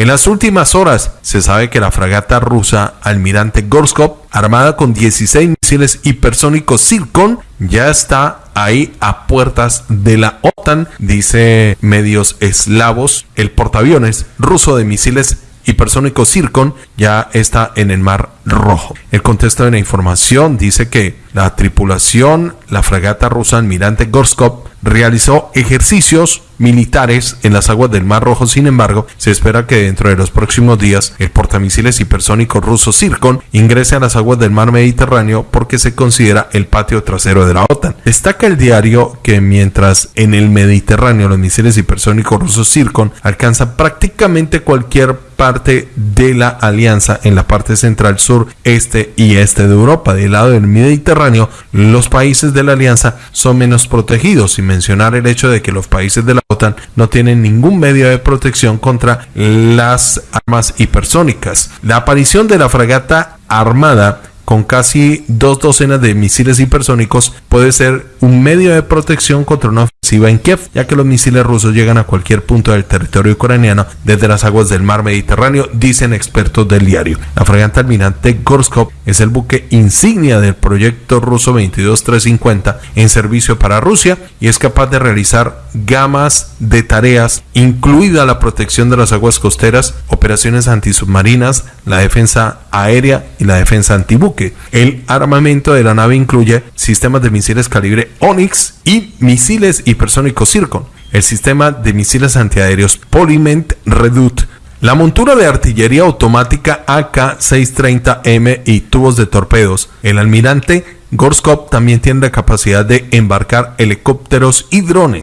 En las últimas horas se sabe que la fragata rusa Almirante Gorskov, armada con 16 misiles hipersónicos Zircon, ya está ahí a puertas de la OTAN, dice medios eslavos. El portaaviones ruso de misiles hipersónico Circon ya está en el Mar Rojo. El contexto de la información dice que la tripulación, la fragata rusa Almirante Gorskov, realizó ejercicios militares en las aguas del Mar Rojo. Sin embargo, se espera que dentro de los próximos días el portamisiles hipersónico ruso Circon ingrese a las aguas del Mar Mediterráneo porque se considera el patio trasero de la OTAN. Destaca el diario que mientras en el Mediterráneo los misiles hipersónicos rusos Circon alcanzan prácticamente cualquier parte de la alianza en la parte central, sur, este y este de Europa. Del lado del Mediterráneo, los países de la alianza son menos protegidos, sin mencionar el hecho de que los países de la No tienen ningún medio de protección contra las armas hipersónicas. La aparición de la fragata armada con casi dos docenas de misiles hipersónicos puede ser un medio de protección contra una ofensiva en Kiev, ya que los misiles rusos llegan a cualquier punto del territorio ucraniano desde las aguas del mar Mediterráneo, dicen expertos del diario. La fragata almirante Gorskov es el buque insignia del proyecto ruso 22350 en servicio para Rusia y es capaz de realizar gamas de tareas, incluida la protección de las aguas costeras, operaciones antisubmarinas, la defensa aérea y la defensa antibuque. El armamento de la nave incluye sistemas de misiles calibre Onyx y misiles hipersónicos Zircon, el sistema de misiles antiaéreos Polyment Redut, la montura de artillería automática AK-630M y tubos de torpedos. El almirante Gorskov también tiene la capacidad de embarcar helicópteros y drones.